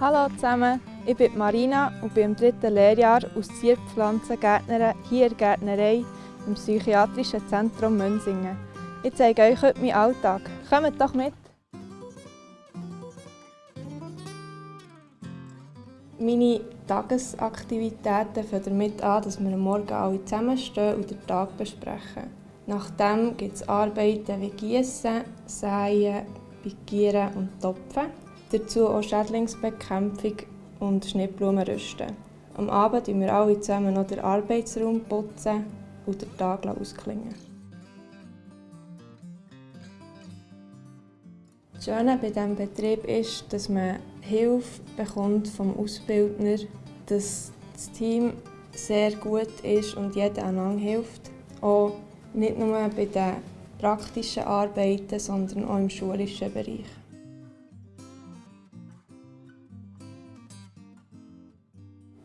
Hallo zusammen, ich bin Marina und bin im dritten Lehrjahr aus Zierpflanzengärtnerin hier in der Gärtnerei im Psychiatrischen Zentrum Münsingen. Ich zeige euch heute meinen Alltag. Kommt doch mit! Meine Tagesaktivitäten fangen damit an, dass wir am Morgen alle zusammenstehen und den Tag besprechen. Nachdem gibt es Arbeiten wie Gießen, Säen, Pikieren und Topfen. Dazu auch Schädlingsbekämpfung und Schnittblumen rüsten. Am Abend putzen wir alle zusammen noch den Arbeitsraum putzen und den Tag ausklingen. Das Schöne bei diesem Betrieb ist, dass man Hilfe bekommt vom Ausbildner, dass das Team sehr gut ist und jeder einander hilft. Auch nicht nur bei den praktischen Arbeiten, sondern auch im schulischen Bereich.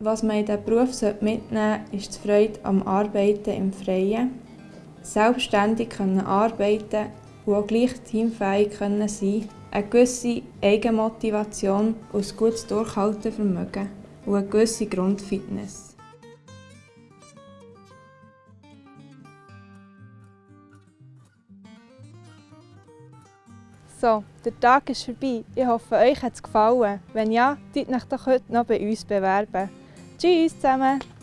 Was man in diesen Beruf mitnehmen sollte, ist die Freude am Arbeiten im Freien, selbstständig arbeiten und auch gleich teamfähig sein können, eine gewisse Eigenmotivation und ein gutes Durchhaltevermögen und eine gewisse Grundfitness. So, der Tag ist vorbei. Ich hoffe, euch hat es gefallen. Wenn ja, tut euch doch heute noch bei uns bewerben. Tschüss zusammen!